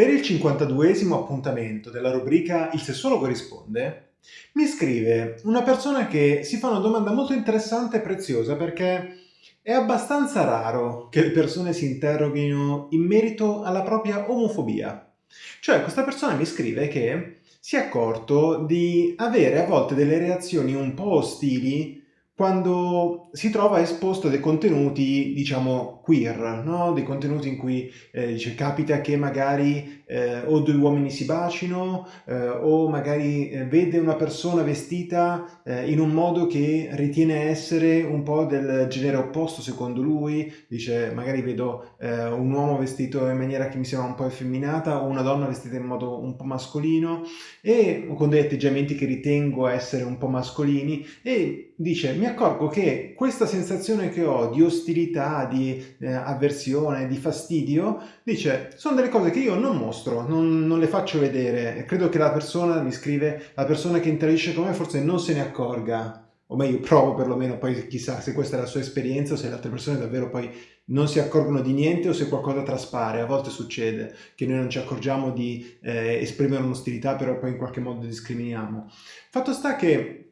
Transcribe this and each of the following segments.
Per il 52esimo appuntamento della rubrica Il sessologo risponde, mi scrive una persona che si fa una domanda molto interessante e preziosa perché è abbastanza raro che le persone si interroghino in merito alla propria omofobia. Cioè questa persona mi scrive che si è accorto di avere a volte delle reazioni un po' ostili quando si trova esposto a dei contenuti, diciamo, queer, no? dei contenuti in cui eh, dice, capita che magari eh, o due uomini si bacino eh, o magari eh, vede una persona vestita eh, in un modo che ritiene essere un po' del genere opposto secondo lui, dice magari vedo eh, un uomo vestito in maniera che mi sembra un po' effeminata o una donna vestita in modo un po' mascolino e con degli atteggiamenti che ritengo essere un po' mascolini e dice mi accorgo che questa sensazione che ho di ostilità, di eh, avversione, di fastidio, dice sono delle cose che io non mostro, non, non, le faccio vedere. Credo che la persona, mi scrive, la persona che interagisce con me forse non se ne accorga, o meglio provo perlomeno, poi chissà se questa è la sua esperienza o se le altre persone davvero poi non si accorgono di niente o se qualcosa traspare. A volte succede che noi non ci accorgiamo di eh, esprimere un'ostilità, però poi in qualche modo discriminiamo. Fatto sta che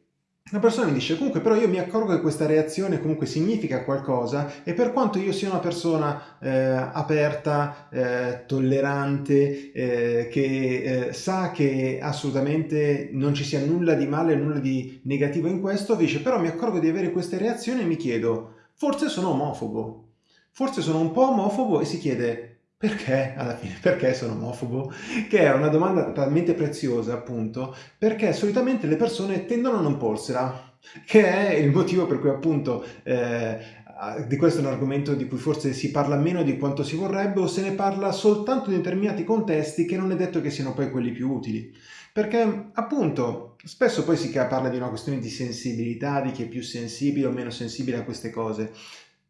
la persona mi dice comunque però io mi accorgo che questa reazione comunque significa qualcosa e per quanto io sia una persona eh, aperta, eh, tollerante, eh, che eh, sa che assolutamente non ci sia nulla di male, nulla di negativo in questo, dice però mi accorgo di avere queste reazioni e mi chiedo forse sono omofobo, forse sono un po' omofobo e si chiede perché alla fine? Perché sono omofobo? Che è una domanda talmente preziosa, appunto, perché solitamente le persone tendono a non porsela, che è il motivo per cui appunto eh, di questo è un argomento di cui forse si parla meno di quanto si vorrebbe o se ne parla soltanto in determinati contesti che non è detto che siano poi quelli più utili. Perché appunto spesso poi si parla di una questione di sensibilità, di chi è più sensibile o meno sensibile a queste cose.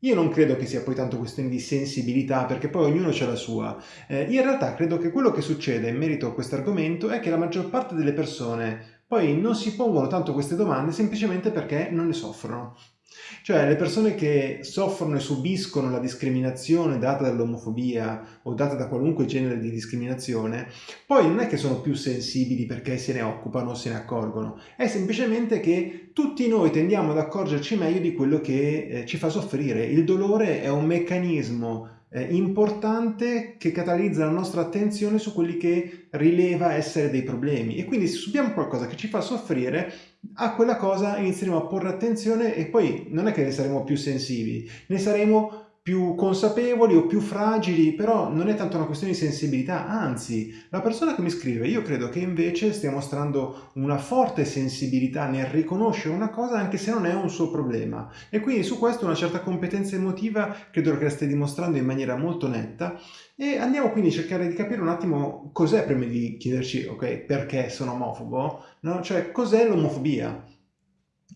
Io non credo che sia poi tanto questione di sensibilità, perché poi ognuno ha la sua. Eh, in realtà credo che quello che succede in merito a questo argomento è che la maggior parte delle persone poi non si pongono tanto queste domande semplicemente perché non ne soffrono. Cioè le persone che soffrono e subiscono la discriminazione data dall'omofobia o data da qualunque genere di discriminazione, poi non è che sono più sensibili perché se ne occupano o se ne accorgono, è semplicemente che tutti noi tendiamo ad accorgerci meglio di quello che eh, ci fa soffrire. Il dolore è un meccanismo eh, importante che catalizza la nostra attenzione su quelli che rileva essere dei problemi e quindi se subiamo qualcosa che ci fa soffrire a quella cosa inizieremo a porre attenzione e poi non è che ne saremo più sensibili, ne saremo più consapevoli o più fragili, però non è tanto una questione di sensibilità, anzi, la persona che mi scrive, io credo che invece stia mostrando una forte sensibilità nel riconoscere una cosa anche se non è un suo problema. E quindi su questo una certa competenza emotiva credo che la stia dimostrando in maniera molto netta e andiamo quindi a cercare di capire un attimo cos'è prima di chiederci, ok, perché sono omofobo, no? Cioè, cos'è l'omofobia?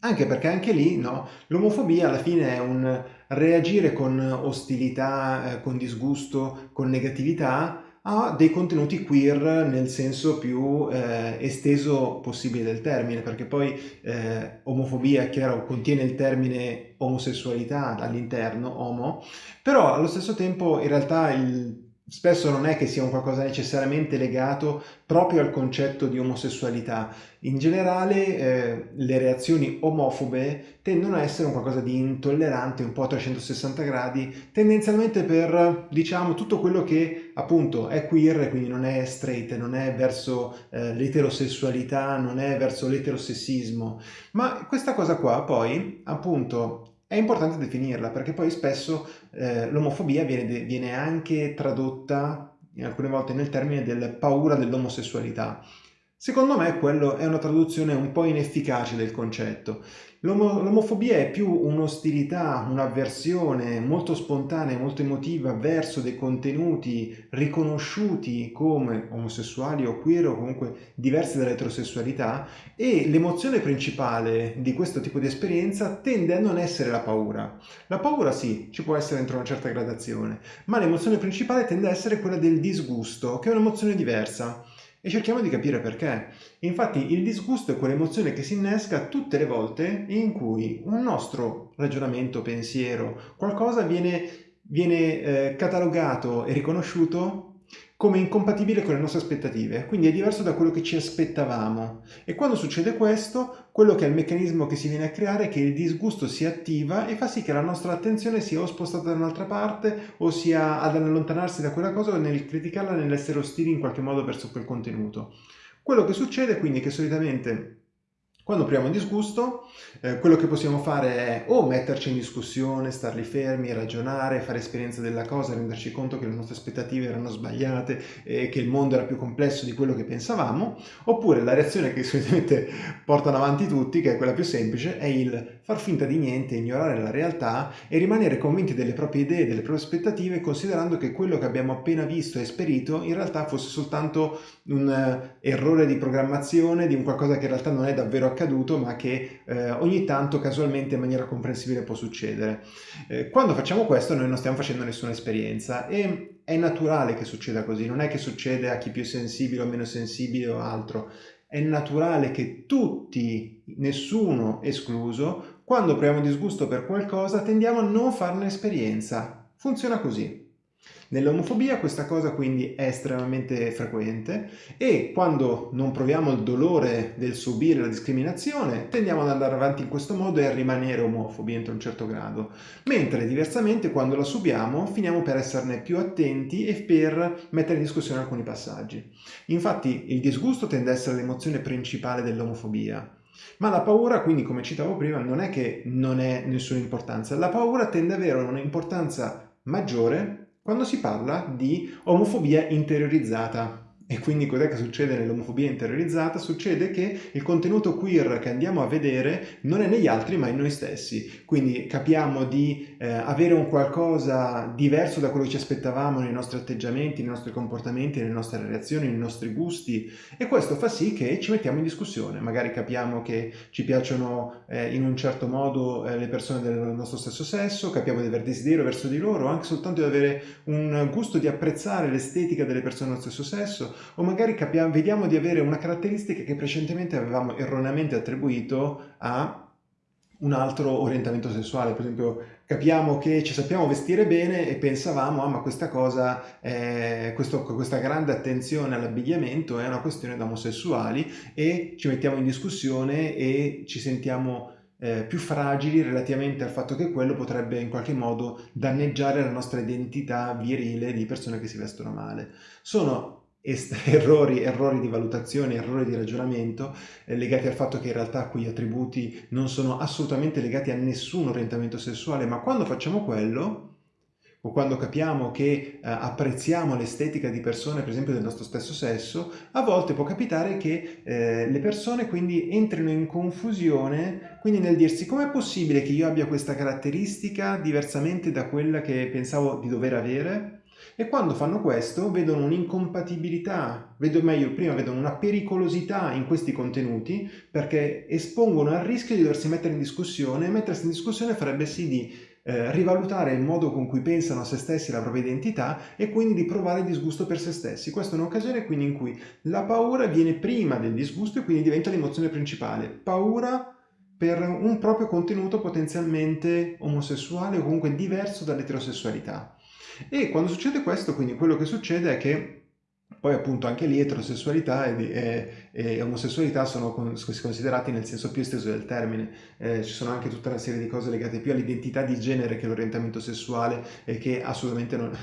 Anche perché anche lì, no, l'omofobia alla fine è un reagire con ostilità, eh, con disgusto, con negatività a dei contenuti queer nel senso più eh, esteso possibile del termine, perché poi eh, omofobia, chiaro, contiene il termine omosessualità all'interno, homo, però allo stesso tempo in realtà il spesso non è che sia un qualcosa necessariamente legato proprio al concetto di omosessualità. In generale eh, le reazioni omofobe tendono a essere un qualcosa di intollerante, un po' a 360 gradi, tendenzialmente per, diciamo, tutto quello che appunto è queer, quindi non è straight, non è verso eh, l'eterosessualità, non è verso l'eterosessismo, ma questa cosa qua poi, appunto, è importante definirla perché poi spesso eh, l'omofobia viene, viene anche tradotta alcune volte nel termine del paura dell'omosessualità. Secondo me quello è una traduzione un po' inefficace del concetto. L'omofobia è più un'ostilità, un'avversione molto spontanea, molto emotiva verso dei contenuti riconosciuti come omosessuali o queer o comunque diversi dall'eterosessualità e l'emozione principale di questo tipo di esperienza tende a non essere la paura. La paura sì, ci può essere entro una certa gradazione, ma l'emozione principale tende a essere quella del disgusto, che è un'emozione diversa e cerchiamo di capire perché. Infatti il disgusto è quell'emozione che si innesca tutte le volte in cui un nostro ragionamento, pensiero, qualcosa viene, viene eh, catalogato e riconosciuto come incompatibile con le nostre aspettative, quindi è diverso da quello che ci aspettavamo. E quando succede questo, quello che è il meccanismo che si viene a creare è che il disgusto si attiva e fa sì che la nostra attenzione sia o spostata da un'altra parte o sia ad allontanarsi da quella cosa o nel criticarla, nell'essere ostili in qualche modo verso quel contenuto. Quello che succede quindi è che solitamente quando proviamo disgusto, eh, quello che possiamo fare è o metterci in discussione, starli fermi, ragionare, fare esperienza della cosa, renderci conto che le nostre aspettative erano sbagliate e che il mondo era più complesso di quello che pensavamo, oppure la reazione che solitamente portano avanti tutti, che è quella più semplice, è il far finta di niente, ignorare la realtà e rimanere convinti delle proprie idee, delle proprie aspettative, considerando che quello che abbiamo appena visto e esperito in realtà fosse soltanto un uh, errore di programmazione, di un qualcosa che in realtà non è davvero accaduto ma che eh, ogni tanto casualmente in maniera comprensibile può succedere. Eh, quando facciamo questo noi non stiamo facendo nessuna esperienza e è naturale che succeda così, non è che succede a chi più sensibile o meno sensibile o altro, è naturale che tutti, nessuno escluso, quando proviamo disgusto per qualcosa tendiamo a non farne esperienza. Funziona così. Nell'omofobia questa cosa quindi è estremamente frequente e quando non proviamo il dolore del subire la discriminazione tendiamo ad andare avanti in questo modo e a rimanere omofobi entro un certo grado, mentre diversamente quando la subiamo finiamo per esserne più attenti e per mettere in discussione alcuni passaggi. Infatti il disgusto tende ad essere l'emozione principale dell'omofobia. Ma la paura, quindi come citavo prima, non è che non è nessuna importanza, la paura tende ad avere un'importanza maggiore quando si parla di omofobia interiorizzata. E quindi cos'è che succede nell'omofobia interiorizzata? Succede che il contenuto queer che andiamo a vedere non è negli altri ma in noi stessi. Quindi capiamo di eh, avere un qualcosa diverso da quello che ci aspettavamo nei nostri atteggiamenti, nei nostri comportamenti, nelle nostre reazioni, nei nostri gusti e questo fa sì che ci mettiamo in discussione. Magari capiamo che ci piacciono eh, in un certo modo eh, le persone del nostro stesso sesso, capiamo di avere desiderio verso di loro, anche soltanto di avere un gusto di apprezzare l'estetica delle persone dello stesso sesso o magari capiamo, vediamo di avere una caratteristica che precedentemente avevamo erroneamente attribuito a un altro orientamento sessuale, per esempio capiamo che ci sappiamo vestire bene e pensavamo, ah ma questa cosa, è, questo, questa grande attenzione all'abbigliamento è una questione da omosessuali e ci mettiamo in discussione e ci sentiamo eh, più fragili relativamente al fatto che quello potrebbe in qualche modo danneggiare la nostra identità virile di persone che si vestono male. Sono errori, errori di valutazione, errori di ragionamento eh, legati al fatto che in realtà quegli attributi non sono assolutamente legati a nessun orientamento sessuale, ma quando facciamo quello, o quando capiamo che eh, apprezziamo l'estetica di persone, per esempio del nostro stesso sesso, a volte può capitare che eh, le persone quindi entrino in confusione, quindi nel dirsi com'è possibile che io abbia questa caratteristica diversamente da quella che pensavo di dover avere? E quando fanno questo vedono un'incompatibilità, vedo meglio, prima vedono una pericolosità in questi contenuti perché espongono al rischio di doversi mettere in discussione e mettersi in discussione farebbe sì di eh, rivalutare il modo con cui pensano a se stessi la propria identità e quindi di provare disgusto per se stessi. Questa è un'occasione quindi in cui la paura viene prima del disgusto e quindi diventa l'emozione principale. Paura per un proprio contenuto potenzialmente omosessuale o comunque diverso dall'eterosessualità. E quando succede questo, quindi quello che succede è che poi appunto anche lì eterosessualità e, e, e omosessualità sono considerati nel senso più esteso del termine. Eh, ci sono anche tutta una serie di cose legate più all'identità di genere che all'orientamento sessuale e che assolutamente non,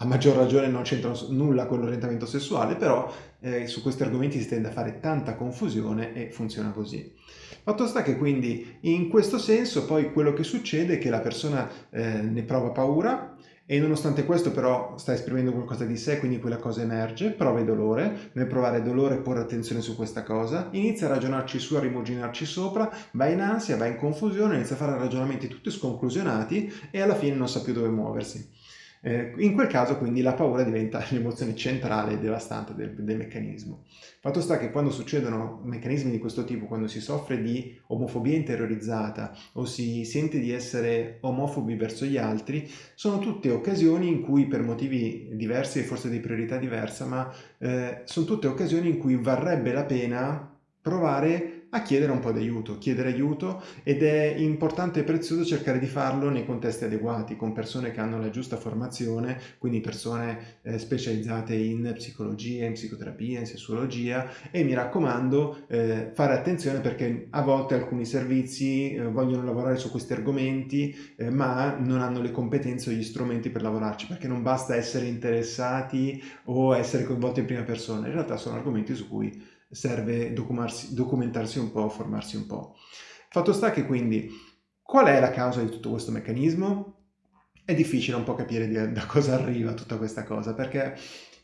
a maggior ragione non c'entrano nulla con l'orientamento sessuale, però eh, su questi argomenti si tende a fare tanta confusione e funziona così. Fatto sta che quindi in questo senso poi quello che succede è che la persona eh, ne prova paura, e nonostante questo però sta esprimendo qualcosa di sé, quindi quella cosa emerge, prova dolore, nel provare dolore porre attenzione su questa cosa, inizia a ragionarci su, a rimuginarci sopra, va in ansia, va in confusione, inizia a fare ragionamenti tutti sconclusionati e alla fine non sa più dove muoversi. Eh, in quel caso quindi la paura diventa l'emozione centrale e devastante del, del, meccanismo. Fatto sta che quando succedono meccanismi di questo tipo, quando si soffre di omofobia interiorizzata o si sente di essere omofobi verso gli altri, sono tutte occasioni in cui per motivi diversi e forse di priorità diversa, ma eh, sono tutte occasioni in cui varrebbe la pena provare a chiedere un po' di aiuto, chiedere aiuto ed è importante e prezioso cercare di farlo nei contesti adeguati, con persone che hanno la giusta formazione, quindi persone eh, specializzate in psicologia, in psicoterapia, in sessuologia e mi raccomando eh, fare attenzione perché a volte alcuni servizi eh, vogliono lavorare su questi argomenti eh, ma non hanno le competenze o gli strumenti per lavorarci perché non basta essere interessati o essere coinvolti in prima persona, in realtà sono argomenti su cui serve documentarsi un po', formarsi un po'. Fatto sta che quindi qual è la causa di tutto questo meccanismo? È difficile un po' capire da cosa arriva tutta questa cosa, perché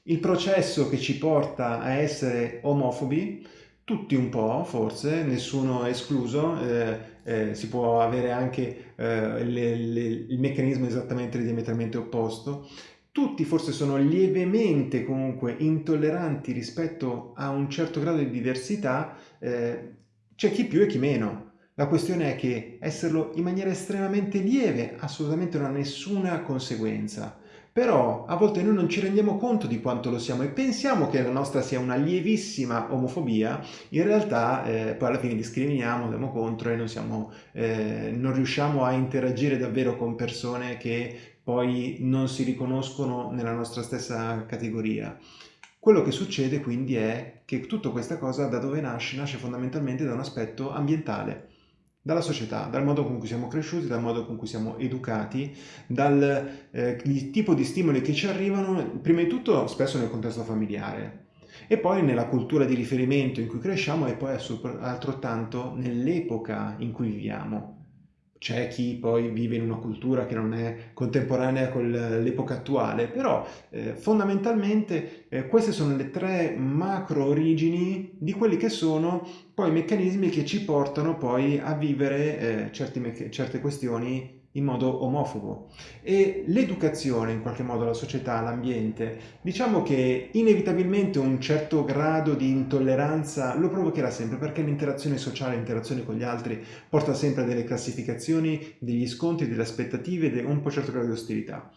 il processo che ci porta a essere omofobi, tutti un po' forse, nessuno escluso, eh, eh, si può avere anche eh, le, le, il meccanismo esattamente diametralmente opposto, tutti forse sono lievemente comunque intolleranti rispetto a un certo grado di diversità, eh, c'è chi più e chi meno. La questione è che esserlo in maniera estremamente lieve assolutamente non ha nessuna conseguenza. Però a volte noi non ci rendiamo conto di quanto lo siamo e pensiamo che la nostra sia una lievissima omofobia, in realtà eh, poi alla fine discriminiamo, andiamo contro e non, siamo, eh, non riusciamo a interagire davvero con persone che poi non si riconoscono nella nostra stessa categoria. Quello che succede quindi è che tutta questa cosa da dove nasce? Nasce fondamentalmente da un aspetto ambientale, dalla società, dal modo con cui siamo cresciuti, dal modo con cui siamo educati, dal eh, tipo di stimoli che ci arrivano, prima di tutto spesso nel contesto familiare, e poi nella cultura di riferimento in cui cresciamo e poi altrettanto nell'epoca in cui viviamo c'è chi poi vive in una cultura che non è contemporanea con l'epoca attuale, però eh, fondamentalmente eh, queste sono le tre macro origini di quelli che sono poi i meccanismi che ci portano poi a vivere eh, certi, certe questioni in modo omofobo e l'educazione in qualche modo la società, l'ambiente, diciamo che inevitabilmente un certo grado di intolleranza lo provocherà sempre perché l'interazione sociale, l'interazione con gli altri porta sempre a delle classificazioni, degli scontri, delle aspettative ed un po' certo grado di ostilità.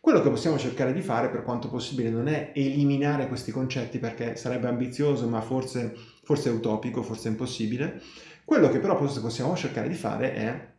Quello che possiamo cercare di fare per quanto possibile non è eliminare questi concetti perché sarebbe ambizioso ma forse, forse utopico, forse impossibile. Quello che però possiamo cercare di fare è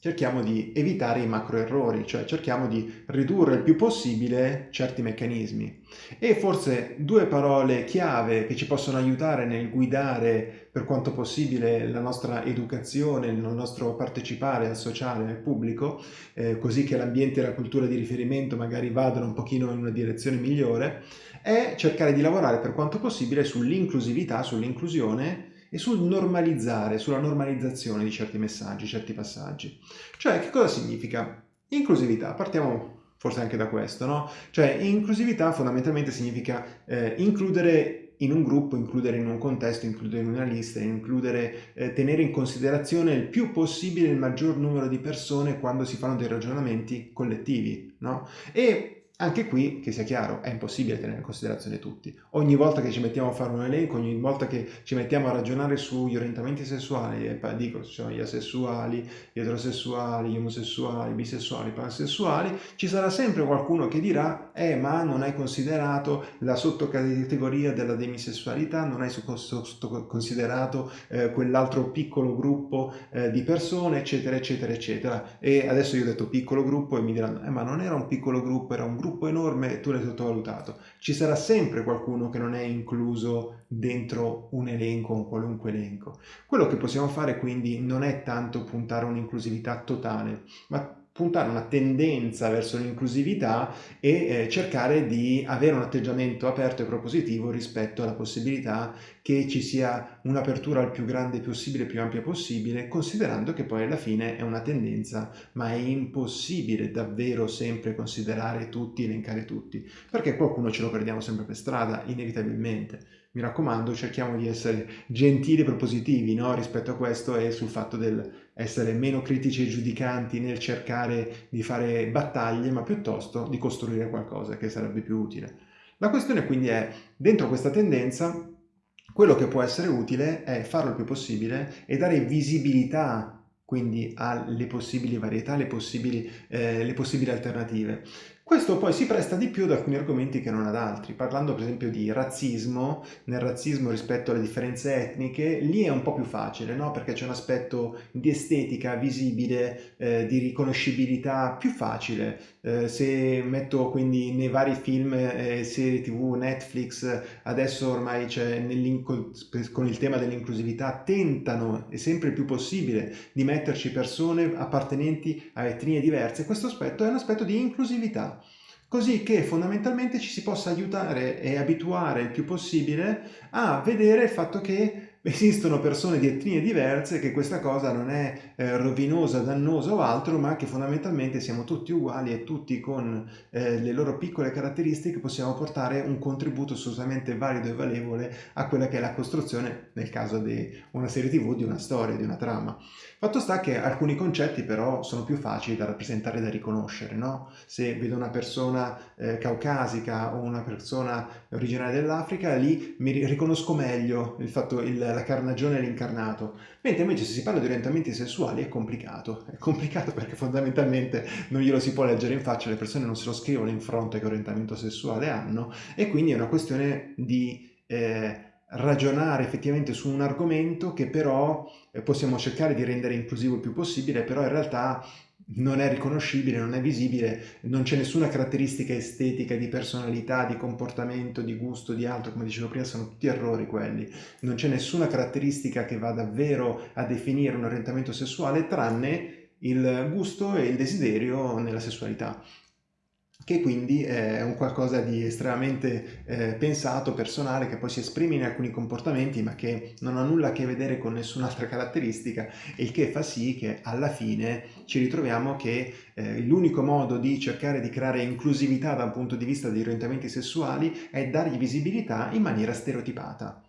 cerchiamo di evitare i macro errori, cioè cerchiamo di ridurre il più possibile certi meccanismi. E forse due parole chiave che ci possono aiutare nel guidare per quanto possibile la nostra educazione, il nostro partecipare al sociale, al pubblico, eh, così che l'ambiente e la cultura di riferimento magari vadano un pochino in una direzione migliore, è cercare di lavorare per quanto possibile sull'inclusività, sull'inclusione e sul normalizzare, sulla normalizzazione di certi messaggi, certi passaggi. Cioè, che cosa significa? Inclusività, partiamo forse anche da questo, no? Cioè, inclusività fondamentalmente significa eh, includere in un gruppo, includere in un contesto, includere in una lista, includere, eh, tenere in considerazione il più possibile il maggior numero di persone quando si fanno dei ragionamenti collettivi, no? E anche qui, che sia chiaro, è impossibile tenere in considerazione tutti. Ogni volta che ci mettiamo a fare un elenco, ogni volta che ci mettiamo a ragionare sugli orientamenti sessuali, e dico, ci sono gli asessuali, gli eterosessuali, gli omosessuali, bisessuali, pansessuali, ci sarà sempre qualcuno che dirà eh ma non hai considerato la sottocategoria della demisessualità, non hai considerato eh, quell'altro piccolo gruppo eh, di persone, eccetera, eccetera, eccetera. E adesso io ho detto piccolo gruppo e mi diranno eh ma non era un piccolo gruppo, era un gruppo gruppo enorme tu l'hai sottovalutato. Ci sarà sempre qualcuno che non è incluso dentro un elenco, un qualunque elenco. Quello che possiamo fare quindi non è tanto puntare a un'inclusività totale, ma puntare una tendenza verso l'inclusività e eh, cercare di avere un atteggiamento aperto e propositivo rispetto alla possibilità che ci sia un'apertura il più grande possibile, più ampia possibile, considerando che poi alla fine è una tendenza, ma è impossibile davvero sempre considerare tutti, elencare tutti, perché qualcuno ce lo perdiamo sempre per strada, inevitabilmente mi raccomando cerchiamo di essere gentili e propositivi no? rispetto a questo e sul fatto del essere meno critici e giudicanti nel cercare di fare battaglie ma piuttosto di costruire qualcosa che sarebbe più utile. La questione quindi è, dentro questa tendenza, quello che può essere utile è farlo il più possibile e dare visibilità quindi alle possibili varietà, le possibili, eh, possibili alternative. Questo poi si presta di più ad alcuni argomenti che non ad altri, parlando per esempio di razzismo, nel razzismo rispetto alle differenze etniche, lì è un po' più facile, no? perché c'è un aspetto di estetica visibile, eh, di riconoscibilità più facile. Eh, se metto quindi nei vari film eh, serie tv, Netflix, adesso ormai c'è con il tema dell'inclusività, tentano, è sempre più possibile, di metterci persone appartenenti a etnie diverse, questo aspetto è un aspetto di inclusività così che fondamentalmente ci si possa aiutare e abituare il più possibile a vedere il fatto che esistono persone di etnie diverse, che questa cosa non è eh, rovinosa, dannosa o altro, ma che fondamentalmente siamo tutti uguali e tutti con eh, le loro piccole caratteristiche possiamo portare un contributo assolutamente valido e valevole a quella che è la costruzione, nel caso di una serie tv, di una storia, di una trama. Fatto sta che alcuni concetti però sono più facili da rappresentare e da riconoscere, no? Se vedo una persona eh, caucasica o una persona originaria dell'Africa, lì mi riconosco meglio il fatto, il, la carnagione e l'incarnato, mentre invece se si parla di orientamenti sessuali è complicato, è complicato perché fondamentalmente non glielo si può leggere in faccia, le persone non se lo scrivono in fronte che orientamento sessuale hanno e quindi è una questione di... Eh, ragionare effettivamente su un argomento che però eh, possiamo cercare di rendere inclusivo il più possibile, però in realtà non è riconoscibile, non è visibile, non c'è nessuna caratteristica estetica, di personalità, di comportamento, di gusto, di altro, come dicevo prima, sono tutti errori quelli. Non c'è nessuna caratteristica che va davvero a definire un orientamento sessuale tranne il gusto e il desiderio nella sessualità che quindi è un qualcosa di estremamente eh, pensato, personale, che poi si esprime in alcuni comportamenti ma che non ha nulla a che vedere con nessun'altra caratteristica il che fa sì che alla fine ci ritroviamo che eh, l'unico modo di cercare di creare inclusività da un punto di vista degli orientamenti sessuali è dargli visibilità in maniera stereotipata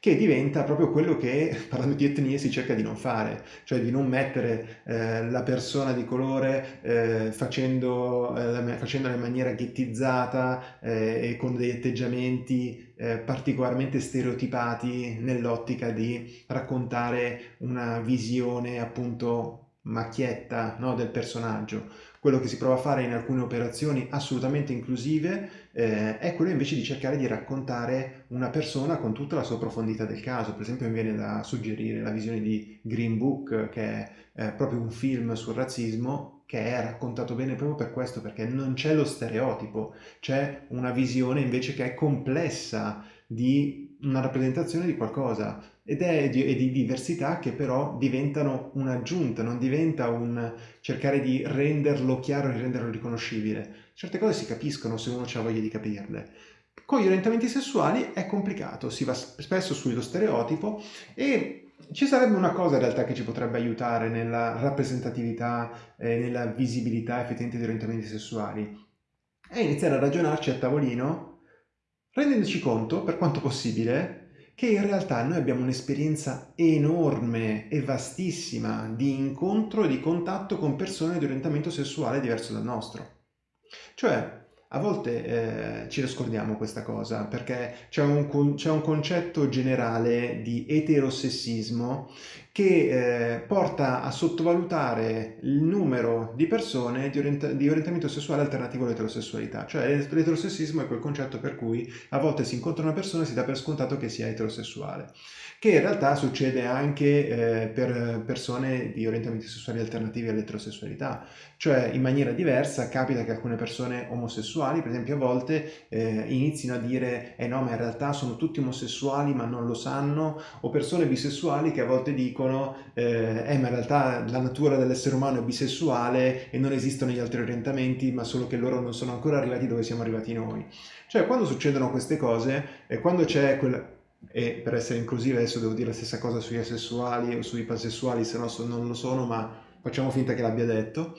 che diventa proprio quello che, parlando di etnie, si cerca di non fare, cioè di non mettere eh, la persona di colore eh, facendo, eh, facendola in maniera ghettizzata eh, e con degli atteggiamenti eh, particolarmente stereotipati nell'ottica di raccontare una visione appunto macchietta no, del personaggio. Quello che si prova a fare in alcune operazioni assolutamente inclusive eh, è quello invece di cercare di raccontare una persona con tutta la sua profondità del caso. Per esempio mi viene da suggerire la visione di Green Book, che è eh, proprio un film sul razzismo, che è raccontato bene proprio per questo, perché non c'è lo stereotipo, c'è una visione invece che è complessa di una rappresentazione di qualcosa ed è di, di diversità che però diventano un'aggiunta, non diventa un cercare di renderlo chiaro e renderlo riconoscibile. Certe cose si capiscono se uno ha voglia di capirle. Con gli orientamenti sessuali è complicato, si va spesso sullo stereotipo e ci sarebbe una cosa in realtà che ci potrebbe aiutare nella rappresentatività e nella visibilità effettivamente degli orientamenti sessuali. È iniziare a ragionarci a tavolino rendendoci conto, per quanto possibile, che in realtà noi abbiamo un'esperienza enorme e vastissima di incontro e di contatto con persone di orientamento sessuale diverso dal nostro. Cioè, a volte eh, ci nascondiamo questa cosa perché c'è un, un, concetto generale di eterosessismo che eh, porta a sottovalutare il numero di persone di, orienta di, orientamento sessuale alternativo all'eterosessualità. Cioè l'eterosessismo è quel concetto per cui a volte si incontra una persona e si dà per scontato che sia eterosessuale, che in realtà succede anche eh, per persone di orientamenti sessuali alternativi all'eterosessualità. Cioè in maniera diversa capita che alcune persone omosessuali, per esempio a volte, eh, inizino a dire eh no ma in realtà sono tutti omosessuali ma non lo sanno, o persone bisessuali che a volte dicono dicono eh, eh, ma in realtà la natura dell'essere umano è bisessuale e non esistono gli altri orientamenti, ma solo che loro non sono ancora arrivati dove siamo arrivati noi. Cioè quando succedono queste cose, e quando c'è quel... E per essere inclusive adesso devo dire la stessa cosa sugli asessuali o sui pansessuali, se no non lo sono, ma facciamo finta che l'abbia detto.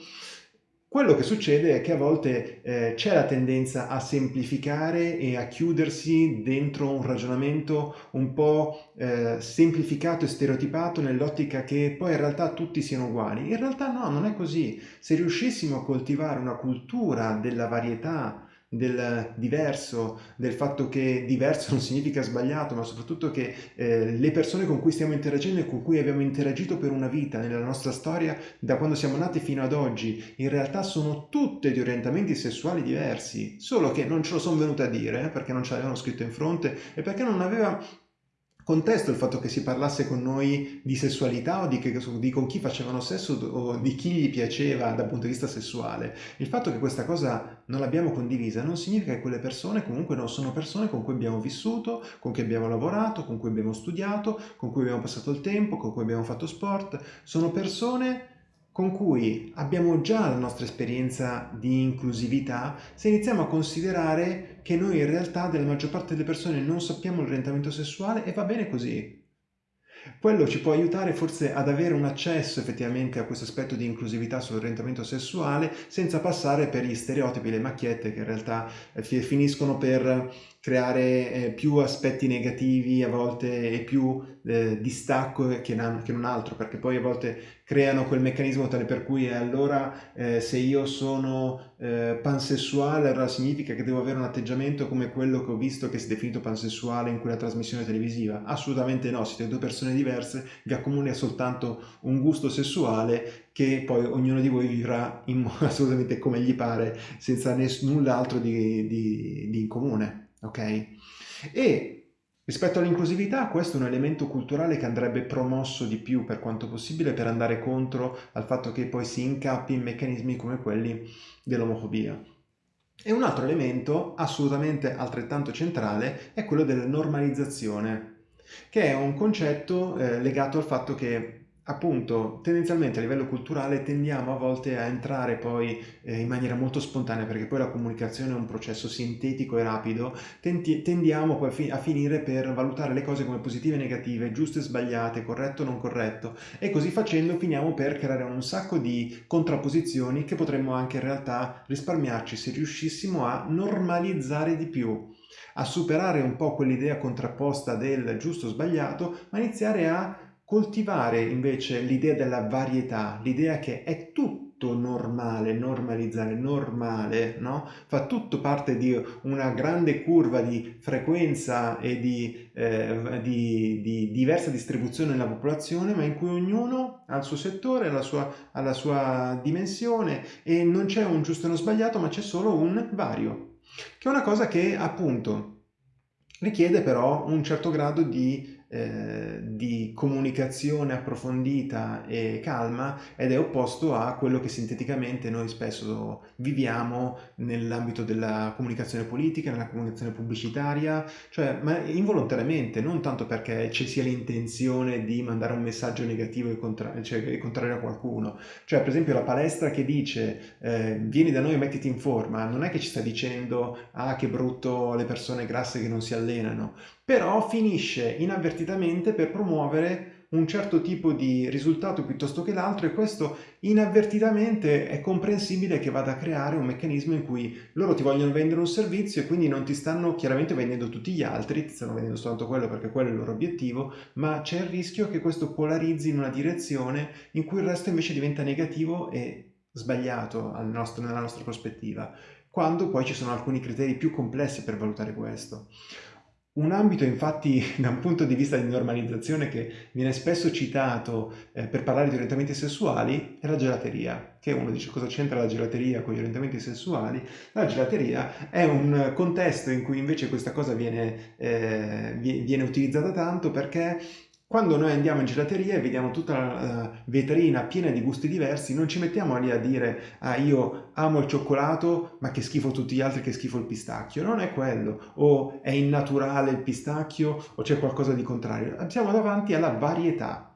Quello che succede è che a volte eh, c'è la tendenza a semplificare e a chiudersi dentro un ragionamento un po' eh, semplificato e stereotipato nell'ottica che poi in realtà tutti siano uguali. In realtà no, non è così. Se riuscissimo a coltivare una cultura della varietà del diverso, del fatto che diverso non significa sbagliato, ma soprattutto che eh, le persone con cui stiamo interagendo e con cui abbiamo interagito per una vita nella nostra storia, da quando siamo nati fino ad oggi, in realtà sono tutte di orientamenti sessuali diversi, solo che non ce lo sono venute a dire, eh, perché non ce l'avevano scritto in fronte e perché non aveva contesto il fatto che si parlasse con noi di sessualità o di, che, di, con chi facevano sesso o di chi gli piaceva dal punto di vista sessuale. Il fatto che questa cosa non l'abbiamo condivisa non significa che quelle persone comunque non sono persone con cui abbiamo vissuto, con cui abbiamo lavorato, con cui abbiamo studiato, con cui abbiamo passato il tempo, con cui abbiamo fatto sport. Sono persone con cui abbiamo già la nostra esperienza di inclusività se iniziamo a considerare che noi in realtà della maggior parte delle persone non sappiamo l'orientamento sessuale e va bene così. Quello ci può aiutare forse ad avere un accesso effettivamente a questo aspetto di inclusività sull'orientamento sessuale senza passare per gli stereotipi, le macchiette che in realtà eh, finiscono per creare eh, più aspetti negativi a volte e più eh, distacco che, non altro, perché poi a volte creano quel meccanismo tale per cui eh, allora eh, se io sono eh, pansessuale allora significa che devo avere un atteggiamento come quello che ho visto che si è definito pansessuale in quella trasmissione televisiva. Assolutamente no, siete due persone diverse, vi accomuna soltanto un gusto sessuale che poi ognuno di voi vivrà assolutamente come gli pare, senza null'altro di, di, di in comune ok? E rispetto all'inclusività questo è un elemento culturale che andrebbe promosso di più per quanto possibile per andare contro al fatto che poi si incappi in meccanismi come quelli dell'omofobia. E un altro elemento assolutamente altrettanto centrale è quello della normalizzazione, che è un concetto eh, legato al fatto che appunto tendenzialmente a livello culturale tendiamo a volte a entrare poi eh, in maniera molto spontanea perché poi la comunicazione è un processo sintetico e rapido tendi tendiamo poi a, fi a, finire per valutare le cose come positive e negative giuste e sbagliate corretto o non corretto e così facendo finiamo per creare un sacco di contrapposizioni che potremmo anche in realtà risparmiarci se riuscissimo a normalizzare di più a superare un po' quell'idea contrapposta del giusto o sbagliato ma iniziare a coltivare invece l'idea della varietà, l'idea che è tutto normale, normalizzare, normale, no? Fa tutto parte di una grande curva di frequenza e di, eh, di, di diversa distribuzione nella popolazione, ma in cui ognuno ha il suo settore, la sua, ha la sua dimensione e non c'è un giusto e uno sbagliato, ma c'è solo un vario, che è una cosa che appunto richiede però un certo grado di eh, di comunicazione approfondita e calma ed è opposto a quello che sinteticamente noi spesso viviamo nell'ambito della comunicazione politica, nella comunicazione pubblicitaria, cioè ma involontariamente, non tanto perché ci sia l'intenzione di mandare un messaggio negativo e, contra cioè, contrario a qualcuno. Cioè per esempio la palestra che dice eh, vieni da noi e mettiti in forma, non è che ci sta dicendo ah che brutto le persone grasse che non si allenano, però finisce inavvertitamente per promuovere un certo tipo di risultato piuttosto che l'altro e questo inavvertitamente è comprensibile che vada a creare un meccanismo in cui loro ti vogliono vendere un servizio e quindi non ti stanno chiaramente vendendo tutti gli altri, ti stanno vendendo soltanto quello perché quello è il loro obiettivo, ma c'è il rischio che questo polarizzi in una direzione in cui il resto invece diventa negativo e sbagliato nostro, nella nostra prospettiva, quando poi ci sono alcuni criteri più complessi per valutare questo. Un ambito infatti da un punto di vista di normalizzazione che viene spesso citato eh, per parlare di orientamenti sessuali è la gelateria, che uno dice cosa c'entra la gelateria con gli orientamenti sessuali? La gelateria è un contesto in cui invece questa cosa viene, eh, viene utilizzata tanto perché quando noi andiamo in gelateria e vediamo tutta la vetrina piena di gusti diversi, non ci mettiamo lì a dire ah io amo il cioccolato ma che schifo tutti gli altri, che schifo il pistacchio. Non è quello. O è innaturale il pistacchio o c'è qualcosa di contrario. Siamo davanti alla varietà.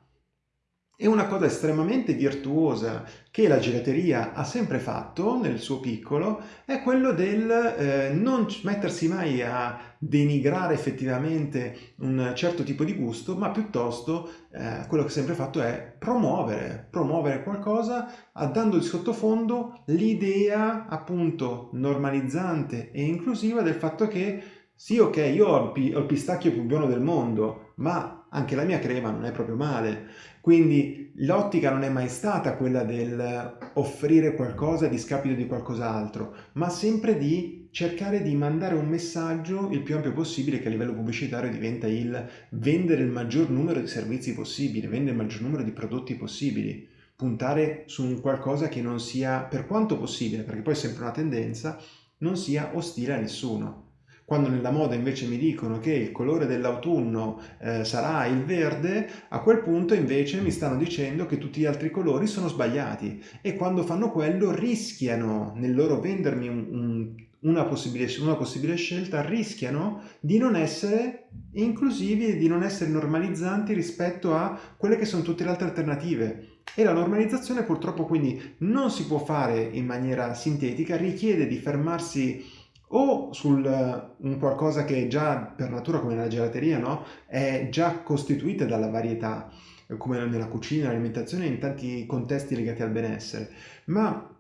E una cosa estremamente virtuosa che la gelateria ha sempre fatto nel suo piccolo è quello del eh, non mettersi mai a denigrare effettivamente un certo tipo di gusto, ma piuttosto eh, quello che ha sempre fatto è promuovere, promuovere qualcosa dando di sottofondo l'idea appunto normalizzante e inclusiva del fatto che sì, ok, io ho il pistacchio più buono del mondo, ma anche la mia crema non è proprio male. Quindi l'ottica non è mai stata quella del offrire qualcosa a discapito di qualcos'altro, ma sempre di cercare di mandare un messaggio il più ampio possibile che a livello pubblicitario diventa il vendere il maggior numero di servizi possibile, vendere il maggior numero di prodotti possibili, puntare su un qualcosa che non sia, per quanto possibile, perché poi è sempre una tendenza, non sia ostile a nessuno. Quando nella moda invece mi dicono che il colore dell'autunno eh, sarà il verde, a quel punto invece mi stanno dicendo che tutti gli altri colori sono sbagliati e quando fanno quello rischiano nel loro vendermi un, un, una, possibile, una possibile scelta, rischiano di non essere inclusivi e di non essere normalizzanti rispetto a quelle che sono tutte le altre alternative. E la normalizzazione purtroppo quindi non si può fare in maniera sintetica, richiede di fermarsi o su un qualcosa che già per natura come nella gelateria no? è già costituita dalla varietà come nella cucina, nell'alimentazione in tanti contesti legati al benessere ma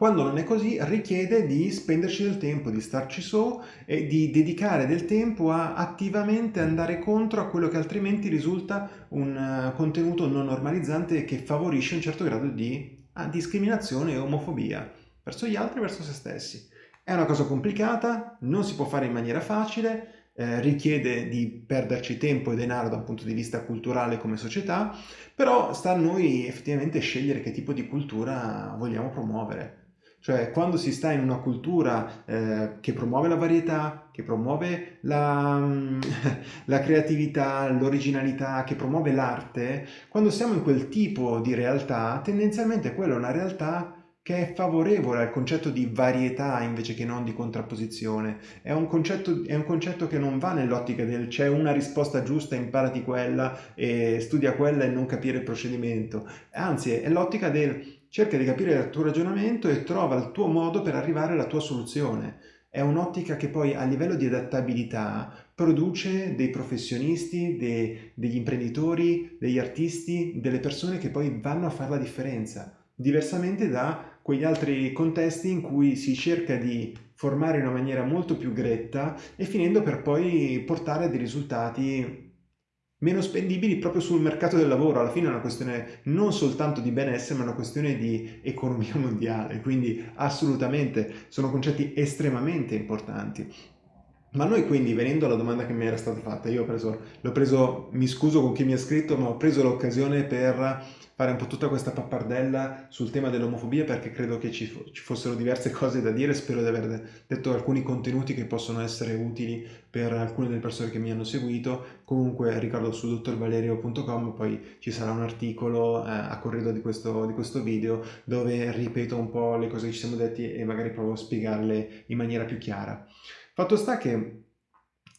quando non è così richiede di spenderci del tempo, di starci su e di dedicare del tempo a attivamente andare contro a quello che altrimenti risulta un uh, contenuto non normalizzante che favorisce un certo grado di uh, discriminazione e omofobia verso gli altri e verso se stessi. È una cosa complicata, non si può fare in maniera facile, eh, richiede di perderci tempo e denaro da un punto di vista culturale come società, però sta a noi effettivamente scegliere che tipo di cultura vogliamo promuovere. Cioè, quando si sta in una cultura eh, che promuove la varietà, che promuove la, la creatività, l'originalità, che promuove l'arte, quando siamo in quel tipo di realtà, tendenzialmente quella è una realtà che è favorevole al concetto di varietà invece che non di contrapposizione. È un concetto, è un concetto che non va nell'ottica del c'è una risposta giusta, imparati quella e studia quella e non capire il procedimento. Anzi, è l'ottica del cerca di capire il tuo ragionamento e trova il tuo modo per arrivare alla tua soluzione. È un'ottica che poi a livello di adattabilità produce dei professionisti, dei, degli imprenditori, degli artisti, delle persone che poi vanno a fare la differenza diversamente da quegli altri contesti in cui si cerca di formare in una maniera molto più gretta e finendo per poi portare a dei risultati meno spendibili proprio sul mercato del lavoro. Alla fine è una questione non soltanto di benessere, ma una questione di economia mondiale, quindi assolutamente sono concetti estremamente importanti. Ma noi quindi, venendo alla domanda che mi era stata fatta, io ho preso, l'ho preso, mi scuso con chi mi ha scritto, ma ho preso l'occasione per fare un po' tutta questa pappardella sul tema dell'omofobia perché credo che ci, ci, fossero diverse cose da dire, spero di aver detto alcuni contenuti che possono essere utili per alcune delle persone che mi hanno seguito. Comunque ricordo su dottorvalerio.com poi ci sarà un articolo eh, a corredo di questo, di questo video dove ripeto un po' le cose che ci siamo detti e magari provo a spiegarle in maniera più chiara. Fatto sta che,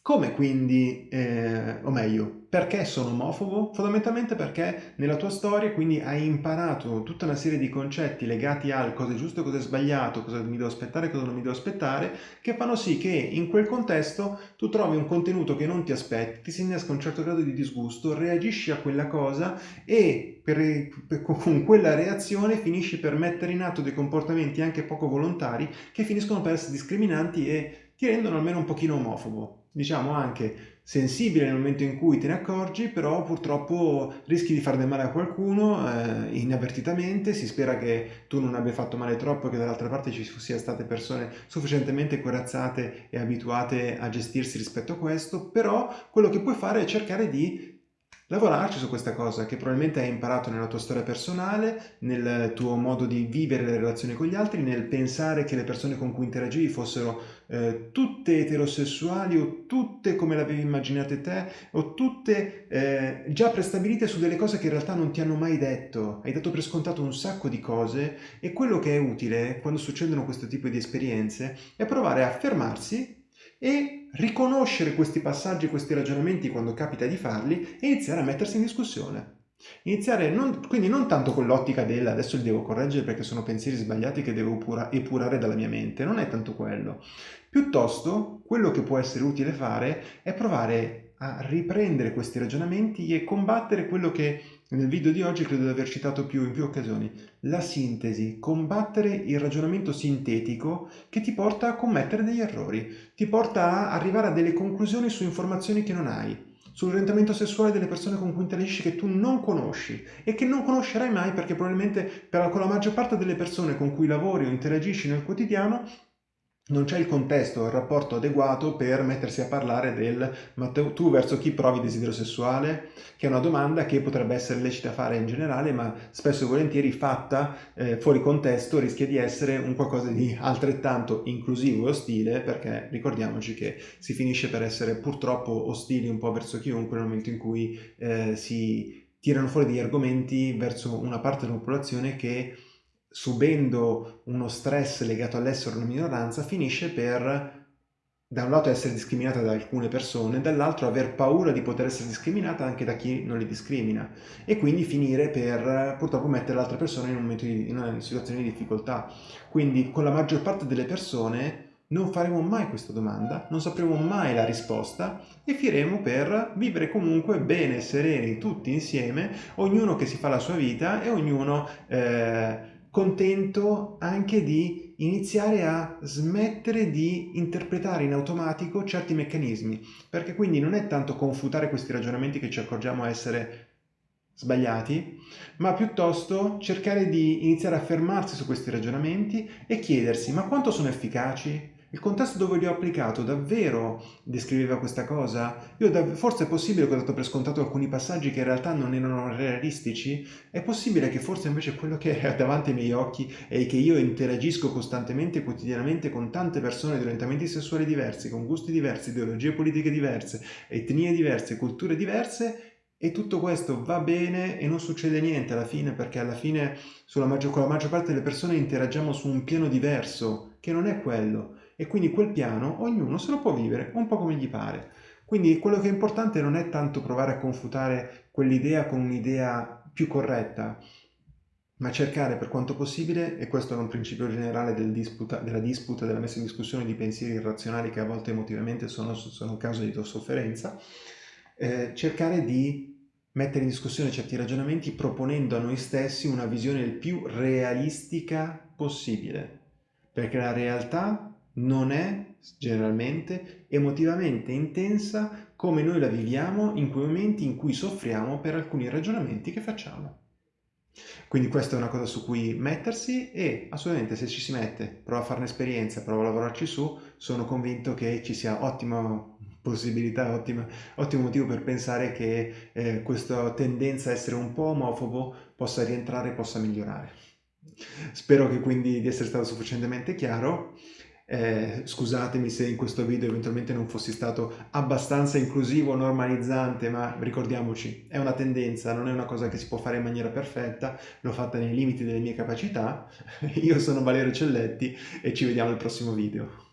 come quindi, eh, o meglio, perché sono omofobo? Fondamentalmente perché nella tua storia quindi hai imparato tutta una serie di concetti legati al cosa è giusto cosa è sbagliato, cosa mi devo aspettare cosa non mi devo aspettare, che fanno sì che in quel contesto tu trovi un contenuto che non ti aspetti, ti si innesca un certo grado di disgusto, reagisci a quella cosa e per, per, con quella reazione finisci per mettere in atto dei comportamenti anche poco volontari che finiscono per essere discriminanti e ti rendono almeno un pochino omofobo. Diciamo anche sensibile nel momento in cui te ne accorgi, però purtroppo rischi di far del male a qualcuno eh, inavvertitamente, si spera che tu non abbia fatto male troppo e che dall'altra parte ci siano state persone sufficientemente corazzate e abituate a gestirsi rispetto a questo, però quello che puoi fare è cercare di lavorarci su questa cosa che probabilmente hai imparato nella tua storia personale, nel tuo modo di vivere le relazioni con gli altri, nel pensare che le persone con cui interagivi fossero eh, tutte eterosessuali o tutte come le avevi immaginate te o tutte eh, già prestabilite su delle cose che in realtà non ti hanno mai detto. Hai dato per scontato un sacco di cose e quello che è utile quando succedono questo tipo di esperienze è provare a fermarsi e riconoscere questi passaggi, questi ragionamenti quando capita di farli e iniziare a mettersi in discussione. Iniziare non, quindi non tanto con l'ottica del adesso li devo correggere perché sono pensieri sbagliati che devo pura, epurare dalla mia mente, non è tanto quello. Piuttosto quello che può essere utile fare è provare a riprendere questi ragionamenti e combattere quello che nel video di oggi credo di aver citato più in più occasioni, la sintesi, combattere il ragionamento sintetico che ti porta a commettere degli errori, ti porta a arrivare a delle conclusioni su informazioni che non hai, sull'orientamento sessuale delle persone con cui interagisci che tu non conosci e che non conoscerai mai perché probabilmente per, con la maggior parte delle persone con cui lavori o interagisci nel quotidiano non c'è il contesto, il rapporto adeguato per mettersi a parlare del ma tu verso chi provi desiderio sessuale? Che è una domanda che potrebbe essere lecita fare in generale, ma spesso e volentieri fatta eh, fuori contesto rischia di essere un qualcosa di altrettanto inclusivo e ostile, perché ricordiamoci che si finisce per essere purtroppo ostili un po' verso chiunque nel momento in cui eh, si tirano fuori degli argomenti verso una parte della popolazione che subendo uno stress legato all'essere una minoranza, finisce per da un lato essere discriminata da alcune persone, dall'altro aver paura di poter essere discriminata anche da chi non li discrimina e quindi finire per purtroppo mettere l'altra persona in, un di, in una situazione di difficoltà. Quindi con la maggior parte delle persone non faremo mai questa domanda, non sapremo mai la risposta e finiremo per vivere comunque bene, sereni, tutti insieme, ognuno che si fa la sua vita e ognuno... Eh, contento anche di iniziare a smettere di interpretare in automatico certi meccanismi, perché quindi non è tanto confutare questi ragionamenti che ci accorgiamo essere sbagliati, ma piuttosto cercare di iniziare a fermarsi su questi ragionamenti e chiedersi ma quanto sono efficaci? Il contesto dove li ho applicato davvero descriveva questa cosa? Io forse è possibile che ho dato per scontato alcuni passaggi che in realtà non erano realistici? È possibile che forse invece quello che è davanti ai miei occhi è che io interagisco costantemente e quotidianamente con tante persone di orientamenti sessuali diversi, con gusti diversi, ideologie politiche diverse, etnie diverse, culture diverse e tutto questo va bene e non succede niente alla fine perché alla fine maggior, con la maggior parte delle persone interagiamo su un piano diverso che non è quello e quindi quel piano ognuno se lo può vivere un po' come gli pare. Quindi quello che è importante non è tanto provare a confutare quell'idea con un'idea più corretta, ma cercare per quanto possibile, e questo è un principio generale del disputa, della disputa, della messa in discussione di pensieri irrazionali che a volte emotivamente sono, sono causa di sofferenza, eh, cercare di mettere in discussione certi ragionamenti proponendo a noi stessi una visione il più realistica possibile, perché la realtà non è generalmente emotivamente intensa come noi la viviamo in quei momenti in cui soffriamo per alcuni ragionamenti che facciamo. Quindi questa è una cosa su cui mettersi e assolutamente se ci si mette, prova a fare un'esperienza, prova a lavorarci su, sono convinto che ci sia ottima possibilità, ottima, ottimo motivo per pensare che eh, questa tendenza a essere un po' omofobo possa rientrare e possa migliorare. Spero che quindi di essere stato sufficientemente chiaro eh, scusatemi se in questo video eventualmente non fossi stato abbastanza inclusivo, normalizzante, ma ricordiamoci, è una tendenza, non è una cosa che si può fare in maniera perfetta, l'ho fatta nei limiti delle mie capacità. Io sono Valerio Celletti e ci vediamo al prossimo video.